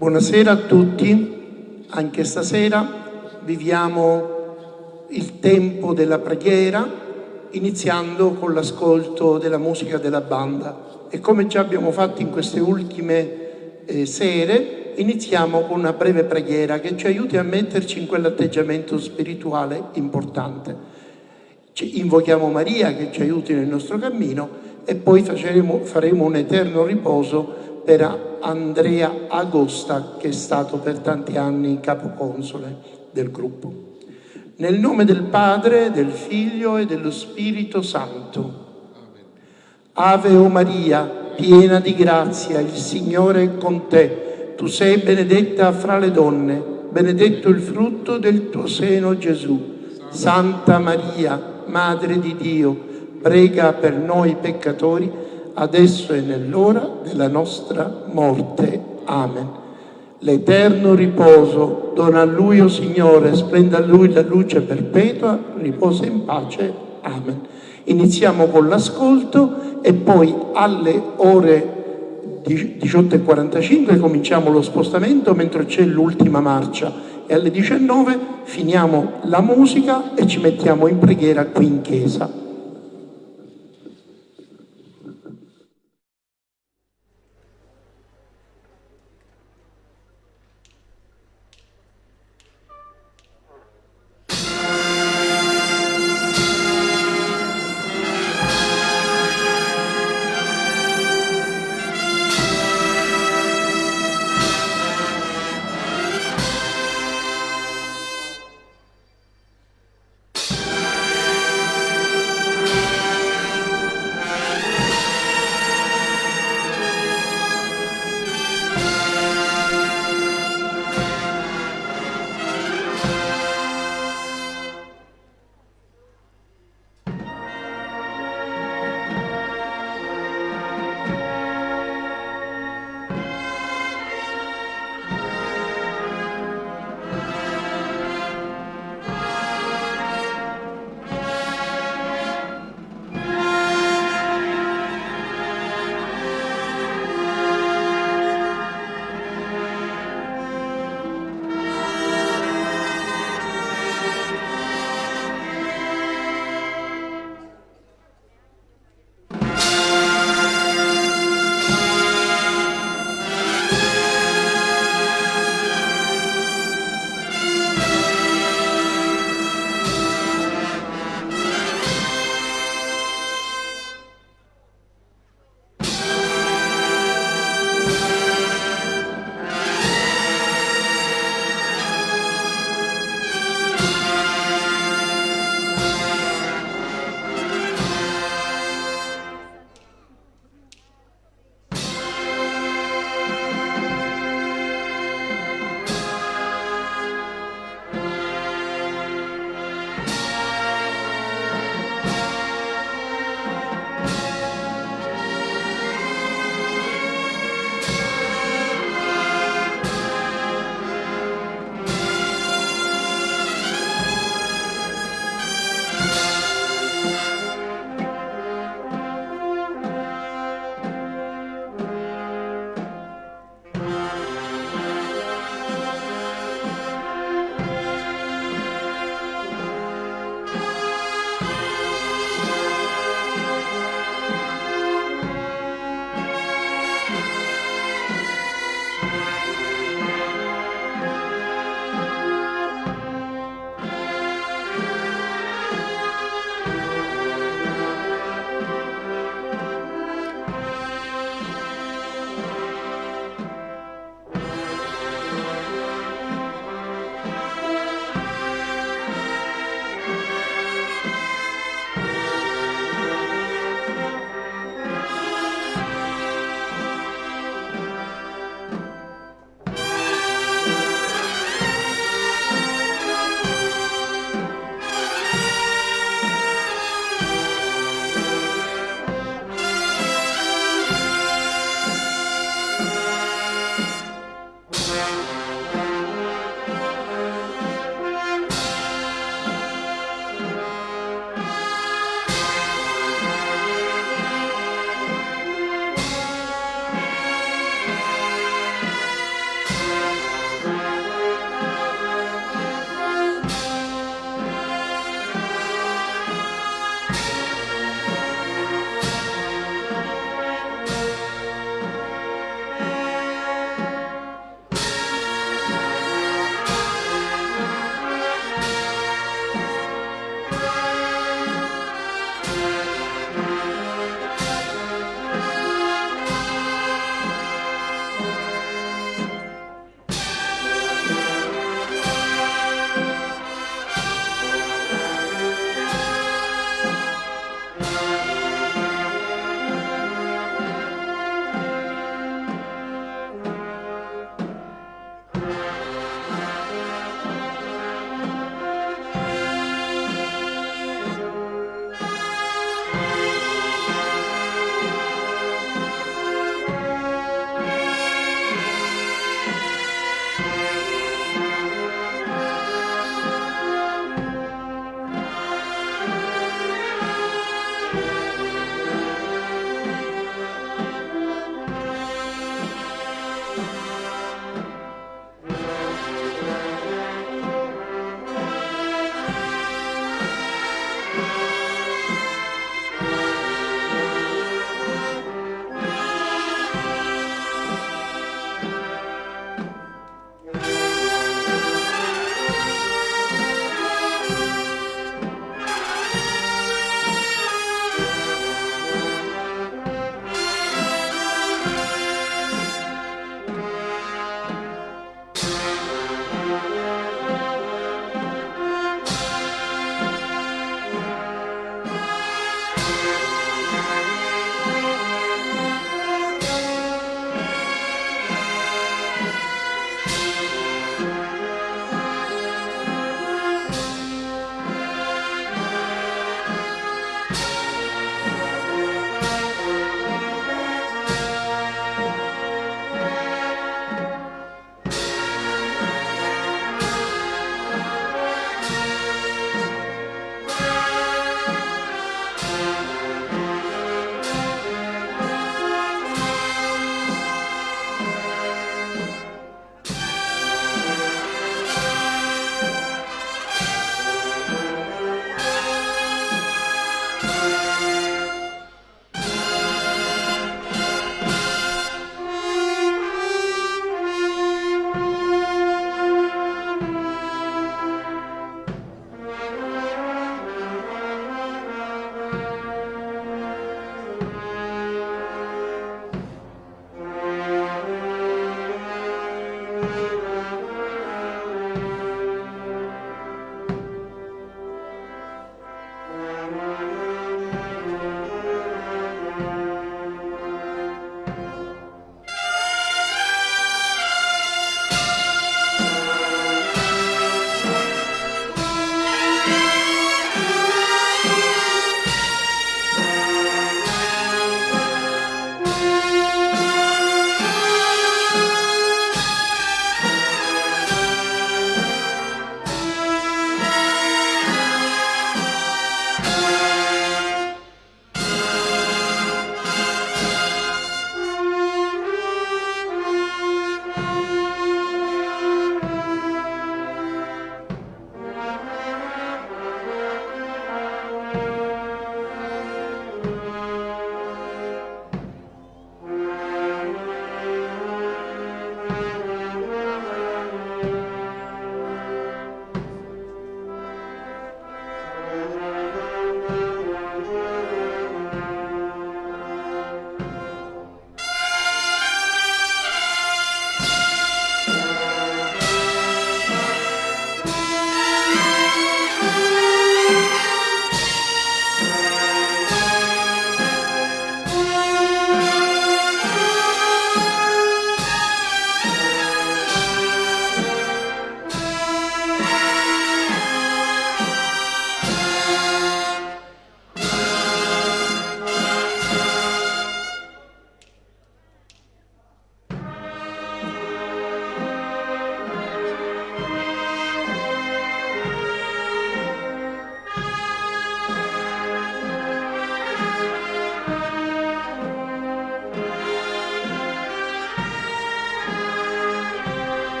Buonasera a tutti, anche stasera viviamo il tempo della preghiera iniziando con l'ascolto della musica della banda e come già abbiamo fatto in queste ultime eh, sere iniziamo con una breve preghiera che ci aiuti a metterci in quell'atteggiamento spirituale importante. Ci invochiamo Maria che ci aiuti nel nostro cammino e poi faremo, faremo un eterno riposo per Andrea Agosta che è stato per tanti anni capoconsole del gruppo. Nel nome del Padre, del Figlio e dello Spirito Santo. Ave o Maria, piena di grazia, il Signore è con te. Tu sei benedetta fra le donne, benedetto il frutto del tuo seno Gesù. Santa Maria, Madre di Dio, prega per noi peccatori, adesso e nell'ora della nostra morte. Amen. L'eterno riposo dona a Lui, o oh Signore, splenda a Lui la luce perpetua, riposa in pace. Amen. Iniziamo con l'ascolto e poi alle ore 18.45 cominciamo lo spostamento mentre c'è l'ultima marcia e alle 19 finiamo la musica e ci mettiamo in preghiera qui in chiesa.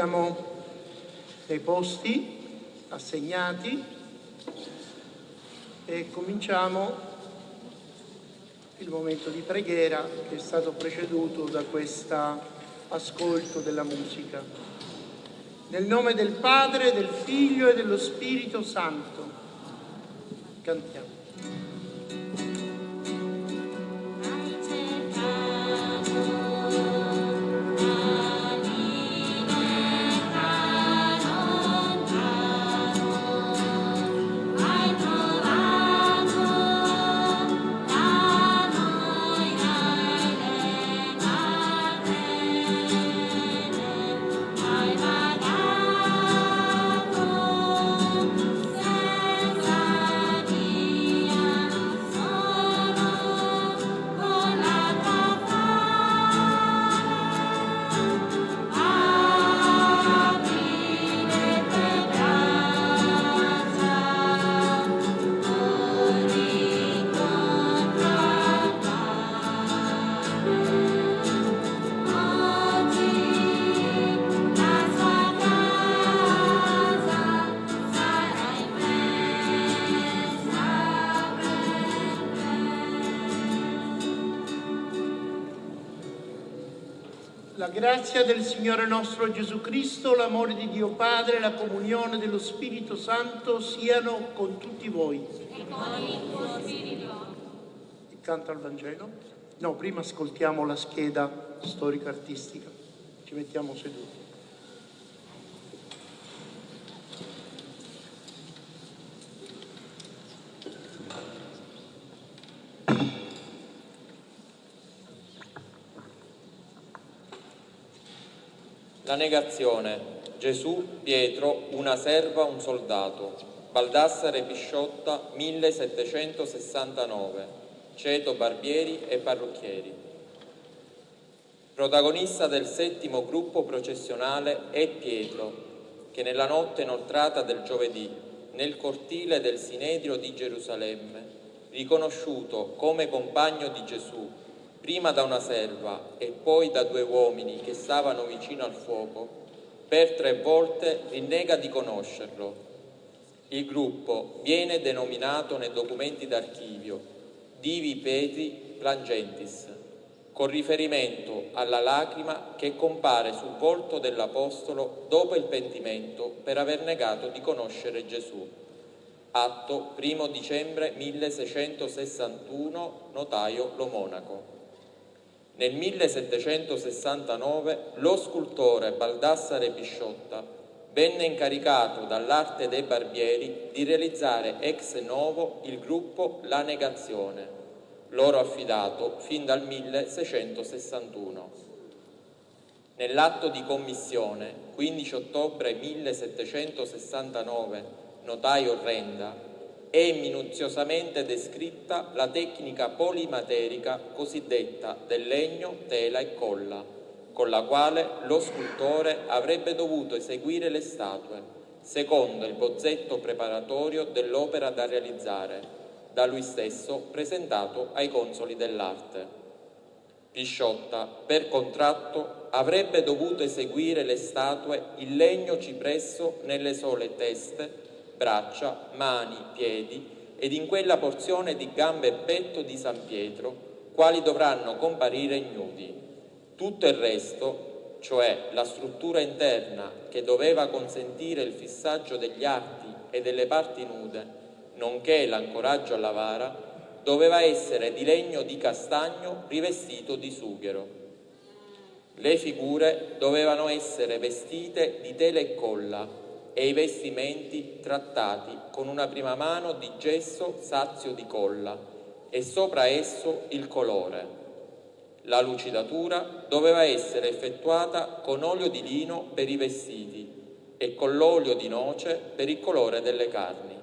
Mettiamo nei posti assegnati e cominciamo il momento di preghiera che è stato preceduto da questo ascolto della musica. Nel nome del Padre, del Figlio e dello Spirito Santo. Cantiamo. Grazia del Signore nostro Gesù Cristo, l'amore di Dio Padre, la comunione dello Spirito Santo siano con tutti voi. E con il tuo Spirito. Il canto al Vangelo? No, prima ascoltiamo la scheda storico-artistica. Ci mettiamo seduti. La negazione. Gesù, Pietro, una serva, un soldato. Baldassare Pisciotta, 1769. Ceto Barbieri e Parrucchieri. Protagonista del settimo gruppo processionale è Pietro, che nella notte inoltrata del giovedì, nel cortile del Sinedrio di Gerusalemme, riconosciuto come compagno di Gesù prima da una serva e poi da due uomini che stavano vicino al fuoco, per tre volte rinnega di conoscerlo. Il gruppo viene denominato nei documenti d'archivio Divi Petri Plangentis, con riferimento alla lacrima che compare sul volto dell'Apostolo dopo il pentimento per aver negato di conoscere Gesù. Atto 1 dicembre 1661, notaio Lo Monaco. Nel 1769 lo scultore Baldassare Pisciotta venne incaricato dall'arte dei barbieri di realizzare ex novo il gruppo La Negazione, loro affidato fin dal 1661. Nell'atto di commissione, 15 ottobre 1769, notaio Renda, è minuziosamente descritta la tecnica polimaterica cosiddetta del legno, tela e colla, con la quale lo scultore avrebbe dovuto eseguire le statue, secondo il bozzetto preparatorio dell'opera da realizzare, da lui stesso presentato ai consoli dell'arte. Pisciotta, per contratto, avrebbe dovuto eseguire le statue in legno cipresso nelle sole teste braccia, mani, piedi ed in quella porzione di gambe e petto di San Pietro, quali dovranno comparire ignudi. Tutto il resto, cioè la struttura interna che doveva consentire il fissaggio degli arti e delle parti nude, nonché l'ancoraggio alla vara, doveva essere di legno di castagno rivestito di sughero. Le figure dovevano essere vestite di tela e colla, e i vestimenti trattati con una prima mano di gesso sazio di colla e sopra esso il colore. La lucidatura doveva essere effettuata con olio di lino per i vestiti e con l'olio di noce per il colore delle carni.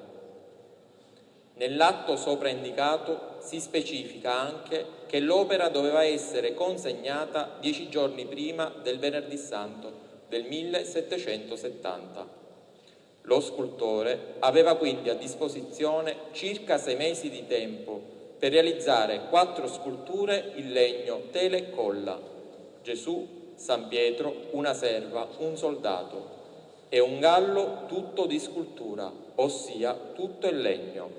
Nell'atto sopra indicato si specifica anche che l'opera doveva essere consegnata dieci giorni prima del venerdì santo del 1770. Lo scultore aveva quindi a disposizione circa sei mesi di tempo per realizzare quattro sculture in legno, tela e colla, Gesù, San Pietro una serva, un soldato. E un gallo tutto di scultura, ossia tutto in legno.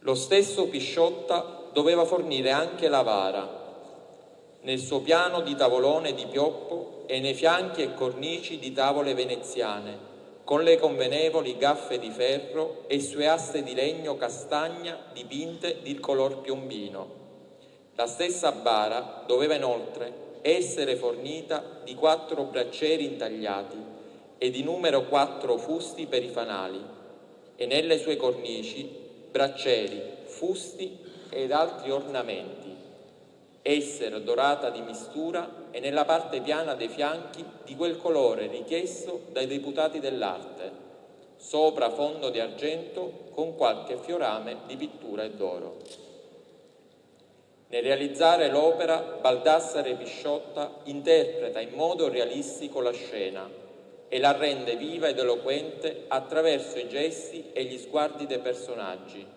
Lo stesso Pisciotta doveva fornire anche la vara, nel suo piano di tavolone di pioppo e nei fianchi e cornici di tavole veneziane, con le convenevoli gaffe di ferro e sue aste di legno castagna dipinte di color piombino. La stessa bara doveva inoltre essere fornita di quattro braccieri intagliati e di numero quattro fusti per i fanali e nelle sue cornici braccieri, fusti ed altri ornamenti, essere dorata di mistura e nella parte piana dei fianchi di quel colore richiesto dai deputati dell'arte, sopra fondo di argento con qualche fiorame di pittura e d'oro. Nel realizzare l'opera, Baldassare Pisciotta interpreta in modo realistico la scena e la rende viva ed eloquente attraverso i gesti e gli sguardi dei personaggi.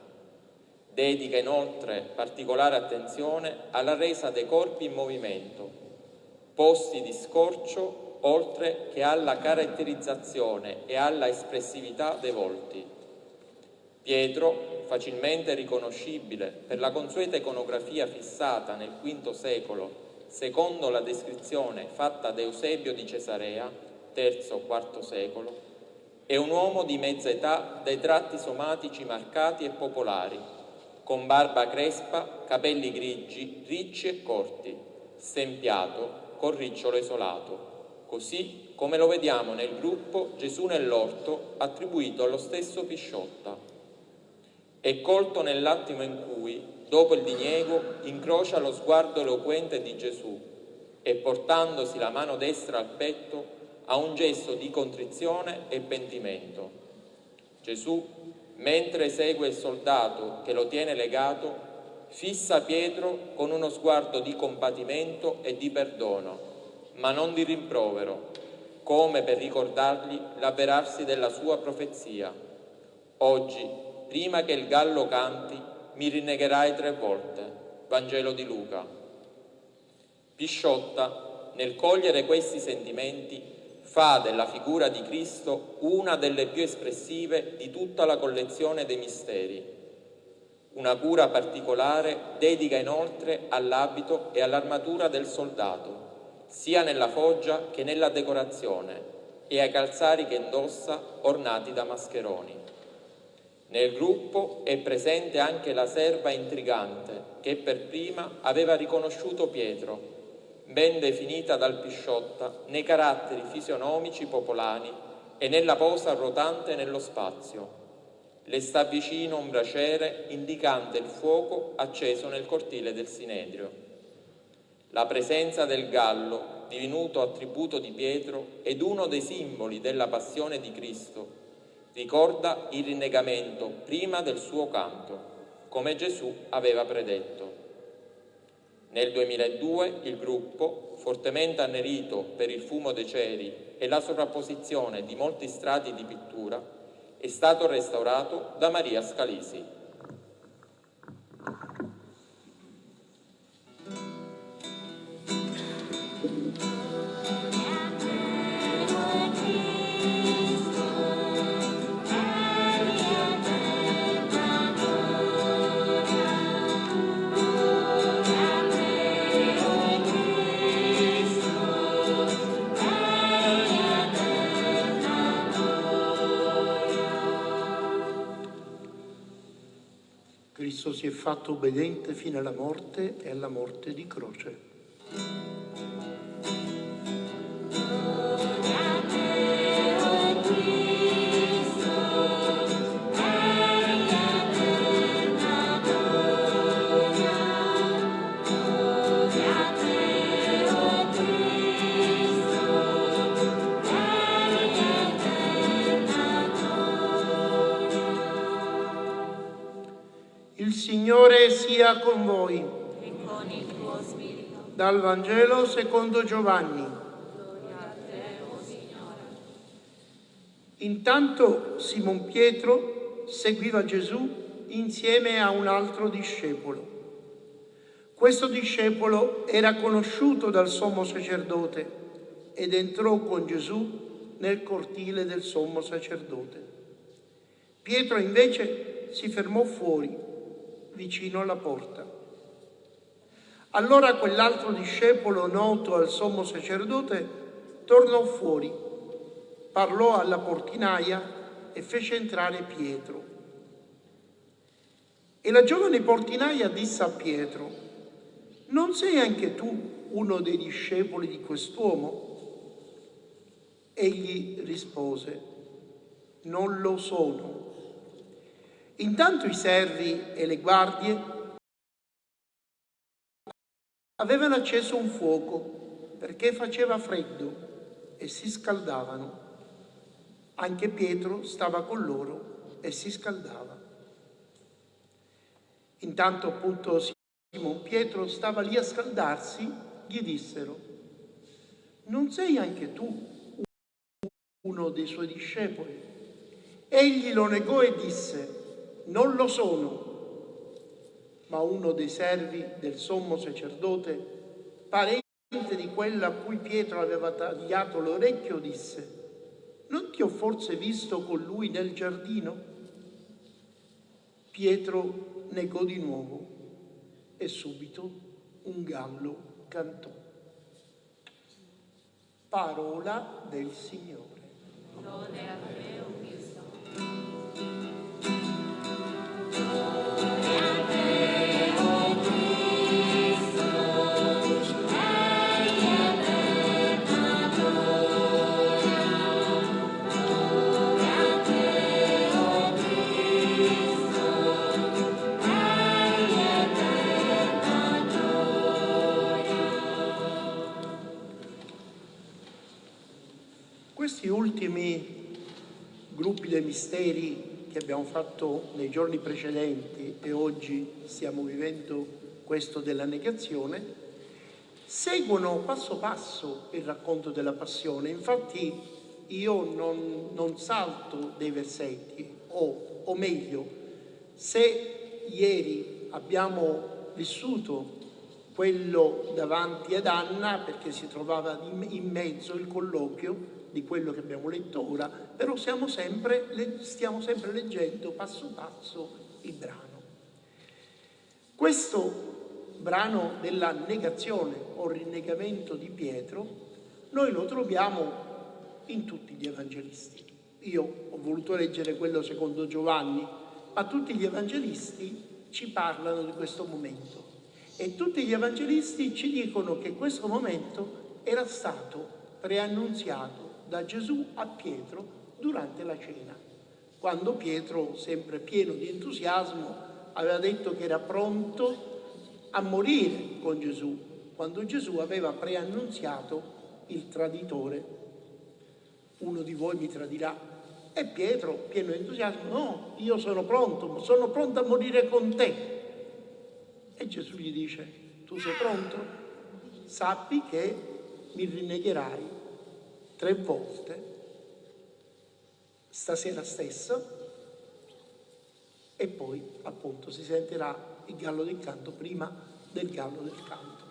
Dedica inoltre particolare attenzione alla resa dei corpi in movimento, posti di scorcio oltre che alla caratterizzazione e alla espressività dei volti. Pietro, facilmente riconoscibile per la consueta iconografia fissata nel V secolo, secondo la descrizione fatta da Eusebio di Cesarea, III-IV secolo, è un uomo di mezza età dai tratti somatici marcati e popolari, con barba crespa, capelli grigi, ricci e corti, stempiato, con ricciolo isolato, così come lo vediamo nel gruppo Gesù nell'orto attribuito allo stesso Pisciotta è colto nell'attimo in cui, dopo il diniego, incrocia lo sguardo eloquente di Gesù e portandosi la mano destra al petto ha un gesto di contrizione e pentimento. Gesù, mentre segue il soldato che lo tiene legato, fissa Pietro con uno sguardo di compatimento e di perdono, ma non di rimprovero, come per ricordargli l'avverarsi della sua profezia. Oggi prima che il gallo canti, mi rinnegherai tre volte. Vangelo di Luca. Pisciotta, nel cogliere questi sentimenti, fa della figura di Cristo una delle più espressive di tutta la collezione dei misteri. Una cura particolare dedica inoltre all'abito e all'armatura del soldato, sia nella foggia che nella decorazione, e ai calzari che indossa ornati da mascheroni. Nel gruppo è presente anche la serva intrigante che per prima aveva riconosciuto Pietro, ben definita dal Pisciotta nei caratteri fisionomici popolani e nella posa rotante nello spazio. Le sta vicino un braciere indicante il fuoco acceso nel cortile del Sinedrio. La presenza del gallo, divenuto attributo di Pietro, ed uno dei simboli della passione di Cristo, ricorda il rinnegamento prima del suo canto, come Gesù aveva predetto. Nel 2002 il gruppo, fortemente annerito per il fumo dei ceri e la sovrapposizione di molti strati di pittura, è stato restaurato da Maria Scalisi. Fatto obbediente fino alla morte e alla morte di croce. Dal Vangelo secondo Giovanni. Intanto Simon Pietro seguiva Gesù insieme a un altro discepolo. Questo discepolo era conosciuto dal sommo sacerdote ed entrò con Gesù nel cortile del sommo sacerdote. Pietro invece si fermò fuori, vicino alla porta. Allora quell'altro discepolo noto al sommo sacerdote tornò fuori, parlò alla portinaia e fece entrare Pietro. E la giovane portinaia disse a Pietro, non sei anche tu uno dei discepoli di quest'uomo? Egli rispose, non lo sono. Intanto i servi e le guardie avevano acceso un fuoco perché faceva freddo e si scaldavano. Anche Pietro stava con loro e si scaldava. Intanto appunto Simon Pietro stava lì a scaldarsi, gli dissero, non sei anche tu uno dei suoi discepoli? Egli lo negò e disse, non lo sono. Ma uno dei servi del sommo sacerdote, parente di quella a cui Pietro aveva tagliato l'orecchio, disse, non ti ho forse visto con lui nel giardino? Pietro negò di nuovo e subito un gallo cantò. Parola del Signore. Misteri che abbiamo fatto nei giorni precedenti e oggi stiamo vivendo questo della negazione, seguono passo passo il racconto della passione. Infatti io non, non salto dei versetti, o, o meglio, se ieri abbiamo vissuto quello davanti ad Anna perché si trovava in mezzo il colloquio, di quello che abbiamo letto ora, però sempre, stiamo sempre leggendo passo passo il brano. Questo brano della negazione o rinnegamento di Pietro, noi lo troviamo in tutti gli evangelisti. Io ho voluto leggere quello secondo Giovanni, ma tutti gli evangelisti ci parlano di questo momento e tutti gli evangelisti ci dicono che questo momento era stato preannunziato da Gesù a Pietro durante la cena, quando Pietro, sempre pieno di entusiasmo, aveva detto che era pronto a morire con Gesù, quando Gesù aveva preannunziato il traditore. Uno di voi mi tradirà. E Pietro, pieno di entusiasmo, no, io sono pronto, sono pronto a morire con te. E Gesù gli dice, tu sei pronto? Sappi che mi rinnegherai tre volte stasera stessa e poi appunto si sentirà il gallo del canto prima del gallo del canto.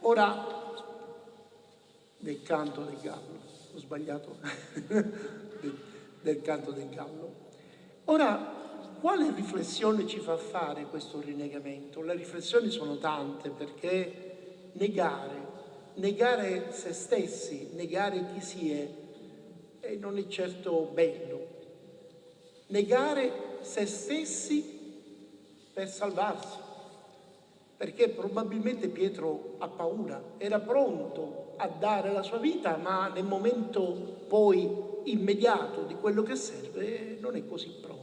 Ora del canto del gallo, ho sbagliato, del, del canto del gallo. Ora, quale riflessione ci fa fare questo rinnegamento? Le riflessioni sono tante perché negare negare se stessi, negare chi si è, eh, non è certo bello. Negare se stessi per salvarsi, perché probabilmente Pietro ha paura, era pronto a dare la sua vita, ma nel momento poi immediato di quello che serve non è così pronto.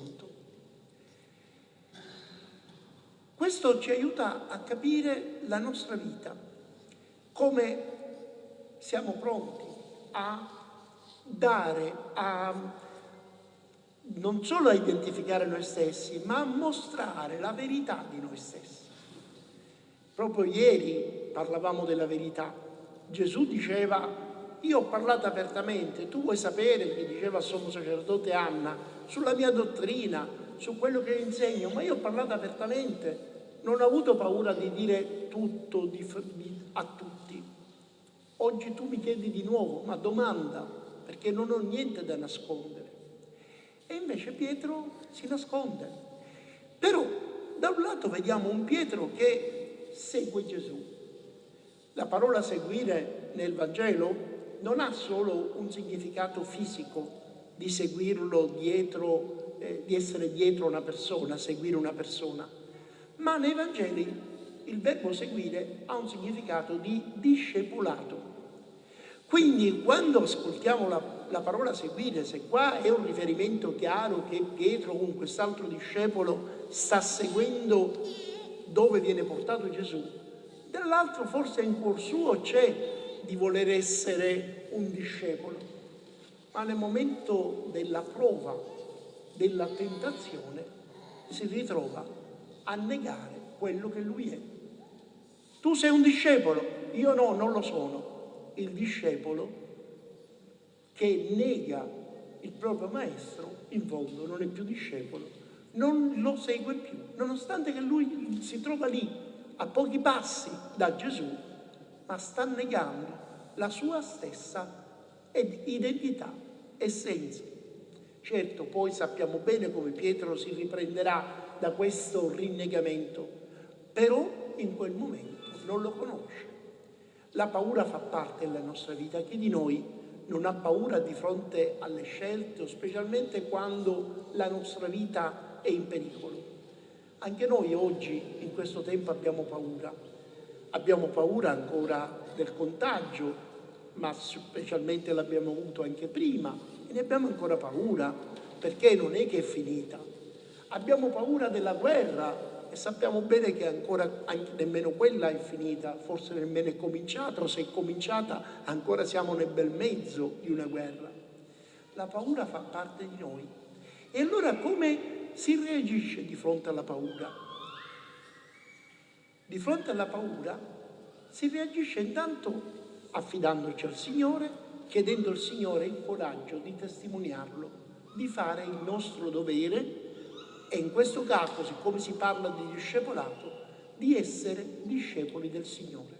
Questo ci aiuta a capire la nostra vita, come siamo pronti a dare, a non solo a identificare noi stessi, ma a mostrare la verità di noi stessi. Proprio ieri parlavamo della verità. Gesù diceva, io ho parlato apertamente, tu vuoi sapere, gli diceva il sommo sacerdote Anna, sulla mia dottrina, su quello che insegno, ma io ho parlato apertamente, non ha avuto paura di dire tutto di, a tutti. Oggi tu mi chiedi di nuovo, ma domanda, perché non ho niente da nascondere. E invece Pietro si nasconde. Però da un lato vediamo un Pietro che segue Gesù. La parola seguire nel Vangelo non ha solo un significato fisico di seguirlo dietro, eh, di essere dietro una persona, seguire una persona, ma nei Vangeli il verbo seguire ha un significato di discepolato. Quindi quando ascoltiamo la, la, parola seguire, se qua è un riferimento chiaro che Pietro con quest'altro discepolo sta seguendo dove viene portato Gesù, dall'altro forse in cuor suo c'è di voler essere un discepolo, ma nel momento della prova, della tentazione, si ritrova a negare quello che lui è. Tu sei un discepolo, io no, non lo sono. Il discepolo che nega il proprio maestro, in fondo non è più discepolo, non lo segue più, nonostante che lui si trova lì a pochi passi da Gesù, ma sta negando la sua stessa identità, essenza. Certo, poi sappiamo bene come Pietro si riprenderà da questo rinnegamento, però in quel momento non lo conosce. La paura fa parte della nostra vita. Chi di noi non ha paura di fronte alle scelte, specialmente quando la nostra vita è in pericolo? Anche noi oggi, in questo tempo, abbiamo paura. Abbiamo paura ancora del contagio, ma specialmente l'abbiamo avuto anche prima e ne abbiamo ancora paura perché non è che è finita. Abbiamo paura della guerra e sappiamo bene che ancora nemmeno quella è finita, forse nemmeno è cominciata o se è cominciata ancora siamo nel bel mezzo di una guerra. La paura fa parte di noi. E allora come si reagisce di fronte alla paura. Di fronte alla paura si reagisce intanto affidandoci al Signore, chiedendo al Signore il coraggio di testimoniarlo, di fare il nostro dovere e in questo caso, siccome si parla di discepolato, di essere discepoli del Signore.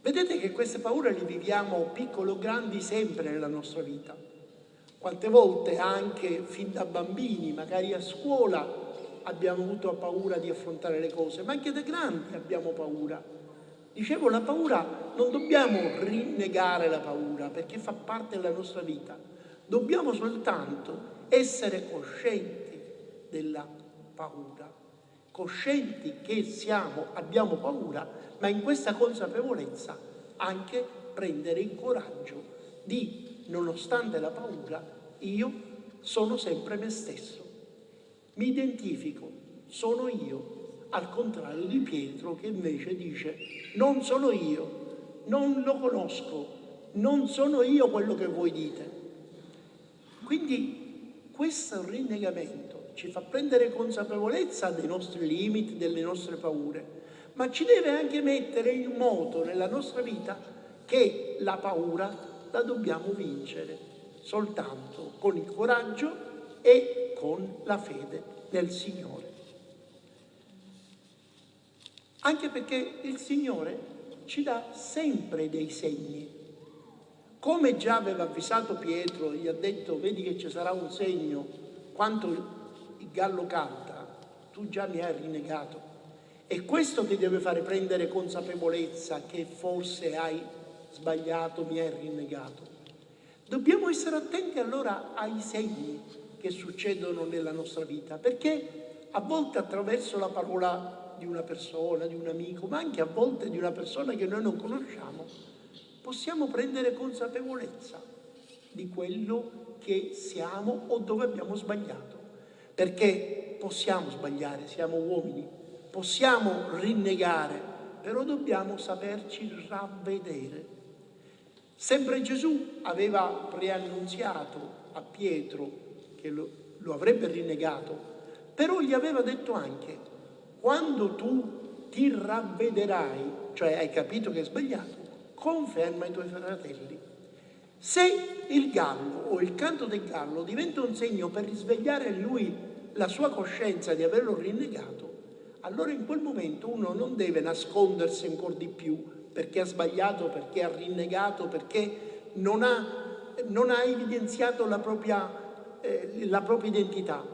Vedete che queste paure le viviamo piccole o grandi sempre nella nostra vita. Quante volte anche fin da bambini, magari a scuola, abbiamo avuto paura di affrontare le cose, ma anche da grandi abbiamo paura. Dicevo, la paura non dobbiamo rinnegare la paura perché fa parte della nostra vita, dobbiamo soltanto essere coscienti della paura, coscienti che siamo, abbiamo paura, ma in questa consapevolezza anche prendere il coraggio di nonostante la paura, io sono sempre me stesso. Mi identifico, sono io, al contrario di Pietro che invece dice non sono io, non lo conosco, non sono io quello che voi dite. Quindi questo rinnegamento ci fa prendere consapevolezza dei nostri limiti, delle nostre paure, ma ci deve anche mettere in moto nella nostra vita che la paura la dobbiamo vincere soltanto con il coraggio e con la fede nel Signore. Anche perché il Signore ci dà sempre dei segni. Come già aveva avvisato Pietro, gli ha detto, vedi che ci sarà un segno, quanto il gallo canta, tu già mi hai rinnegato. È questo che deve fare prendere consapevolezza che forse hai sbagliato, mi hai rinnegato. Dobbiamo essere attenti allora ai segni che succedono nella nostra vita, perché a volte attraverso la parola di una persona, di un amico, ma anche a volte di una persona che noi non conosciamo, possiamo prendere consapevolezza di quello che siamo o dove abbiamo sbagliato. Perché possiamo sbagliare, siamo uomini, possiamo rinnegare, però dobbiamo saperci ravvedere Sempre Gesù aveva preannunziato a Pietro che lo, lo avrebbe rinnegato, però gli aveva detto anche, quando tu ti ravvederai, cioè hai capito che hai sbagliato, conferma i tuoi fratelli. Se il gallo o il canto del gallo diventa un segno per risvegliare in lui la sua coscienza di averlo rinnegato, allora in quel momento uno non deve nascondersi ancora di più perché ha sbagliato, perché ha rinnegato, perché non ha, non ha evidenziato la propria, eh, la propria identità,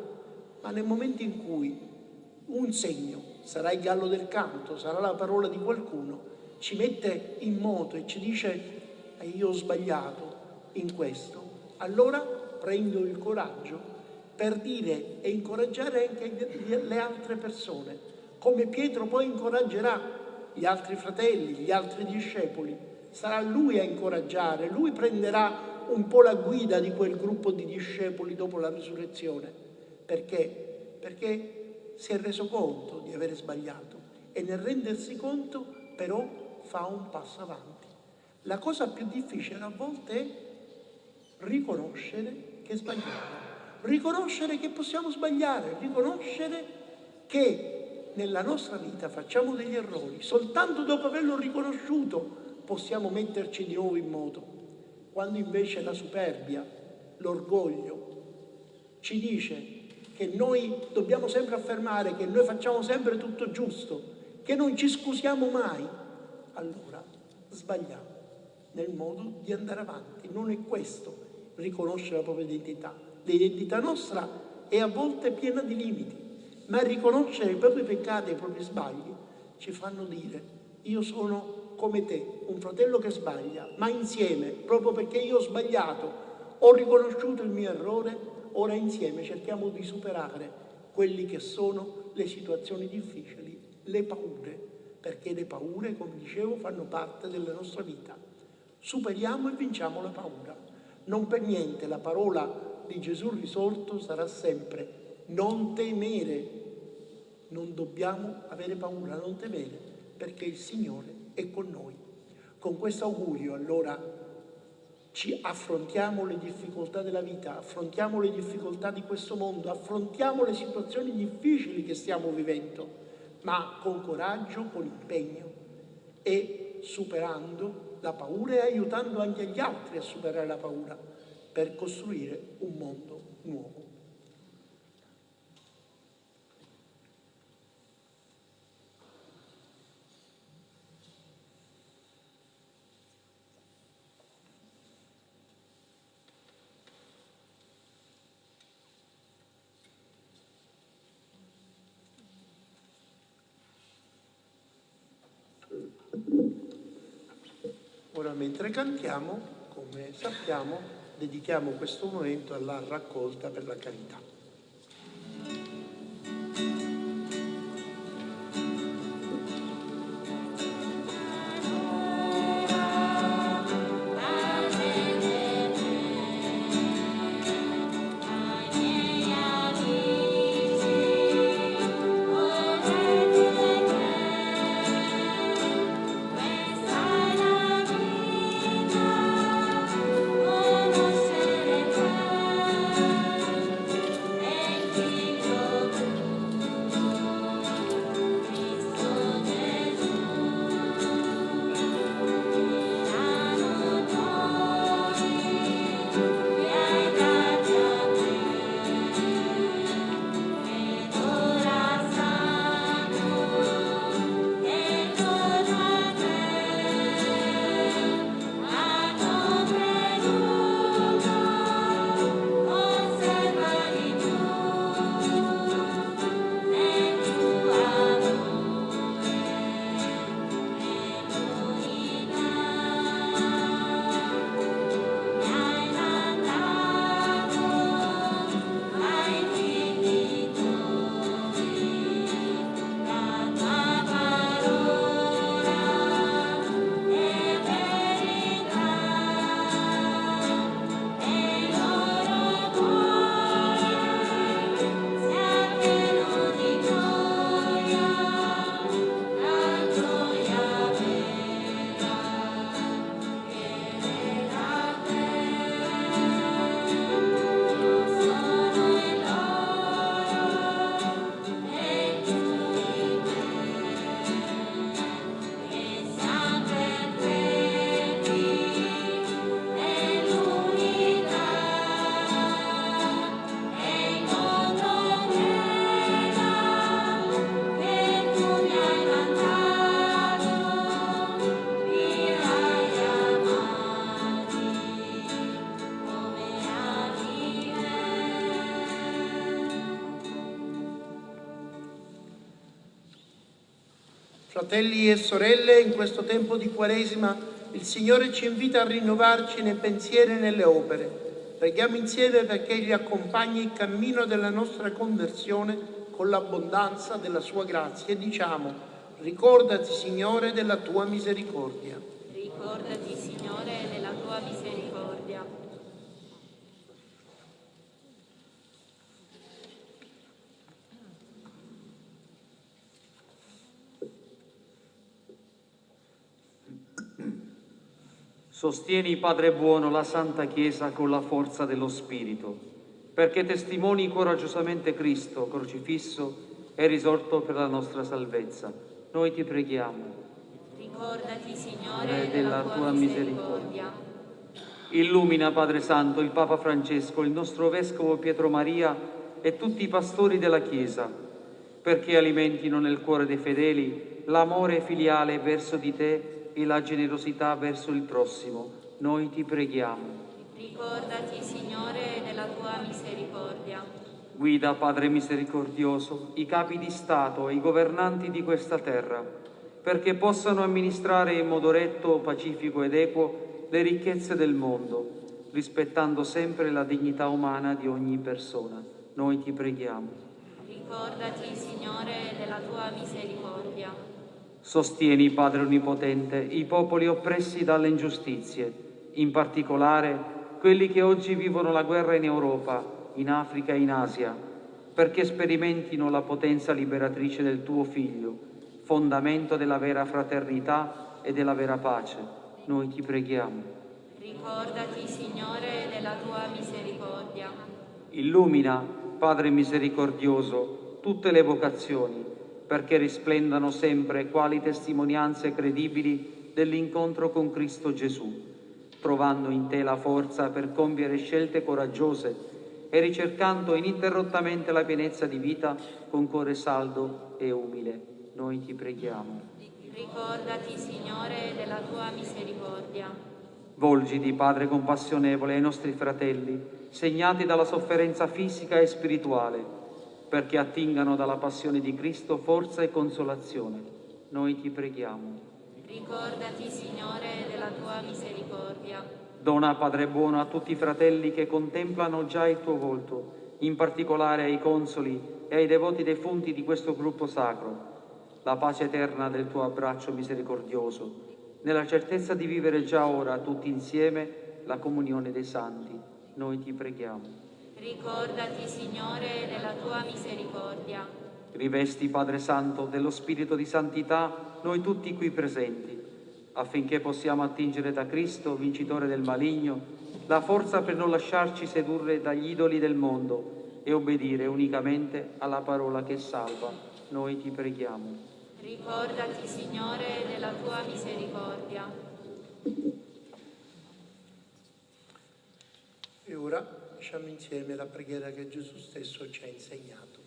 ma nel momento in cui un segno, sarà il gallo del canto, sarà la parola di qualcuno, ci mette in moto e ci dice eh, io ho sbagliato in questo, allora prendo il coraggio per dire e incoraggiare anche le altre persone, come Pietro poi incoraggerà gli altri fratelli, gli altri discepoli. Sarà lui a incoraggiare, lui prenderà un po' la guida di quel gruppo di discepoli dopo la risurrezione. Perché? Perché si è reso conto di aver sbagliato e nel rendersi conto però fa un passo avanti. La cosa più difficile a volte è riconoscere che sbagliamo, riconoscere che possiamo sbagliare, riconoscere che nella nostra vita facciamo degli errori, soltanto dopo averlo riconosciuto possiamo metterci di nuovo in moto, quando invece la superbia, l'orgoglio ci dice che noi dobbiamo sempre affermare che noi facciamo sempre tutto giusto, che non ci scusiamo mai, allora sbagliamo nel modo di andare avanti. Non è questo riconoscere la propria identità. L'identità nostra è a volte piena di limiti, ma riconoscere i propri peccati e i propri sbagli ci fanno dire io sono come te, un fratello che sbaglia, ma insieme, proprio perché io ho sbagliato, ho riconosciuto il mio errore, ora insieme cerchiamo di superare quelli che sono le situazioni difficili, le paure, perché le paure, come dicevo, fanno parte della nostra vita. Superiamo e vinciamo la paura. Non per niente la parola di Gesù risorto sarà sempre non temere. Non dobbiamo avere paura, non temere, perché il Signore è con noi. Con questo augurio allora ci affrontiamo le difficoltà della vita, affrontiamo le difficoltà di questo mondo, affrontiamo le situazioni difficili che stiamo vivendo, ma con coraggio, con impegno e superando la paura e aiutando anche gli altri a superare la paura per costruire un mondo nuovo. Ora mentre cantiamo, come sappiamo, dedichiamo questo momento alla raccolta per la carità. Fratelli e sorelle, in questo tempo di Quaresima il Signore ci invita a rinnovarci nei pensieri e nelle opere. Preghiamo insieme perché Egli accompagni il cammino della nostra conversione con l'abbondanza della Sua grazia e diciamo, ricordati Signore della Tua misericordia. Ricordati, Signore, della tua misericordia. Sostieni, Padre buono, la Santa Chiesa con la forza dello Spirito, perché testimoni coraggiosamente Cristo crocifisso e risorto per la nostra salvezza. Noi ti preghiamo. Ricordati, Signore, della della tua misericordia. Illumina, Padre Santo, il Papa Francesco, il nostro Vescovo Pietro Maria e tutti i pastori della Chiesa, perché alimentino nel cuore dei fedeli l'amore filiale verso di te e la generosità verso il prossimo. Noi ti preghiamo. Ricordati, Signore, della tua misericordia. Guida, Padre misericordioso, i capi di Stato e i governanti di questa terra, perché possano amministrare in modo retto, pacifico ed equo le ricchezze del mondo, rispettando sempre la dignità umana di ogni persona. Noi ti preghiamo. Ricordati, Signore, della tua misericordia. Sostieni, Padre Onnipotente, i popoli oppressi dalle ingiustizie, in particolare quelli che oggi vivono la guerra in Europa, in Africa e in Asia, perché sperimentino la potenza liberatrice del tuo Figlio, fondamento della vera fraternità e della vera pace. Noi ti preghiamo. Ricordati, Signore, della tua misericordia. Illumina, Padre misericordioso, tutte le vocazioni, perché risplendano sempre quali testimonianze credibili dell'incontro con Cristo Gesù, trovando in te la forza per compiere scelte coraggiose e ricercando ininterrottamente la pienezza di vita con cuore saldo e umile. Noi ti preghiamo. Ricordati, Signore, della tua misericordia. Volgiti, Padre compassionevole, ai nostri fratelli, segnati dalla sofferenza fisica e spirituale, perché attingano dalla passione di Cristo forza e consolazione. Noi ti preghiamo. Ricordati, Signore, della tua misericordia. Dona, Padre buono, a tutti i fratelli che contemplano già il tuo volto, in particolare ai consoli e ai devoti defunti di questo gruppo sacro, la pace eterna del tuo abbraccio misericordioso, nella certezza di vivere già ora tutti insieme la comunione dei santi. Noi ti preghiamo. Ricordati, Signore, della tua misericordia. Rivesti, Padre Santo, dello Spirito di Santità noi tutti qui presenti, affinché possiamo attingere da Cristo, vincitore del maligno, la forza per non lasciarci sedurre dagli idoli del mondo e obbedire unicamente alla parola che salva. Noi ti preghiamo. Ricordati, Signore, della tua misericordia. E ora diciamo insieme la preghiera che Gesù stesso ci ha insegnato.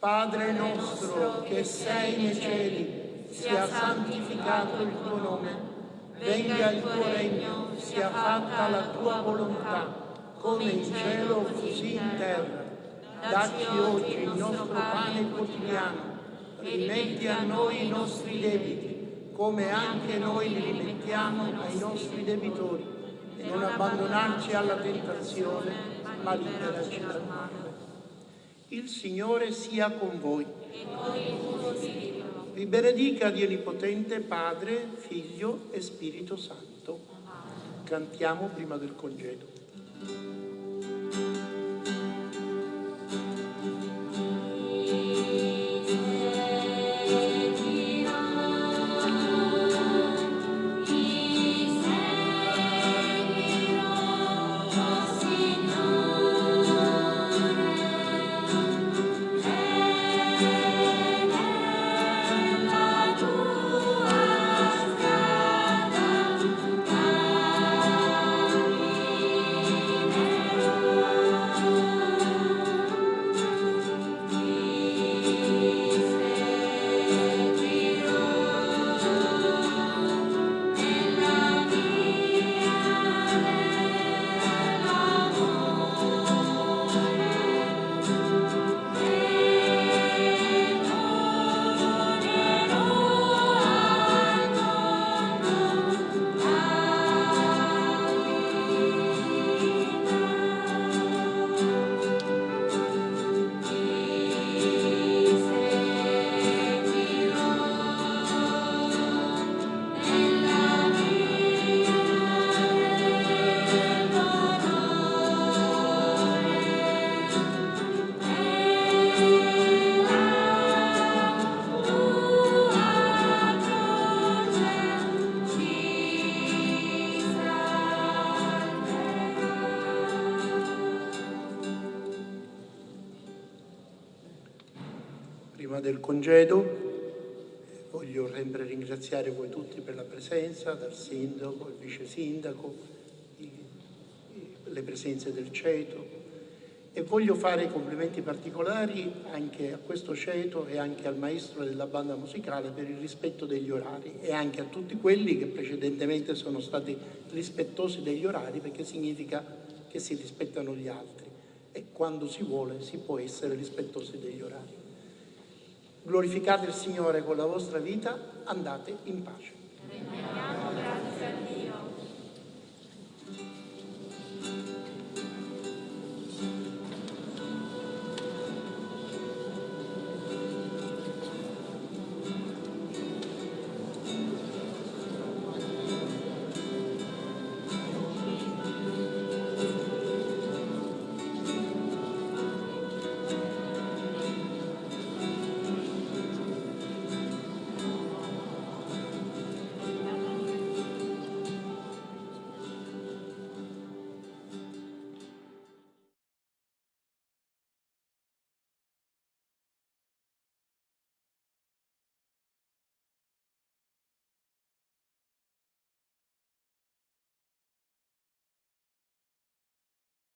Padre nostro che sei nei cieli, sia santificato il tuo nome, venga il tuo regno, sia fatta la tua volontà, come in cielo così in terra. Dacci oggi il nostro pane quotidiano, rimetti a noi i nostri debiti, come anche noi li rimettiamo ai nostri debitori, e non abbandonarci alla tentazione, ma liberaci dal male. Il Signore sia con voi. E con il tuo spirito. Vi benedica Dio Onnipotente, Padre, Figlio e Spirito Santo. Cantiamo prima del congedo. Del congedo voglio sempre ringraziare voi tutti per la presenza, dal sindaco, il vice sindaco, le presenze del ceto e voglio fare complimenti particolari anche a questo ceto e anche al maestro della banda musicale per il rispetto degli orari e anche a tutti quelli che precedentemente sono stati rispettosi degli orari perché significa che si rispettano gli altri e quando si vuole si può essere rispettosi degli orari. Glorificate il Signore con la vostra vita, andate in pace.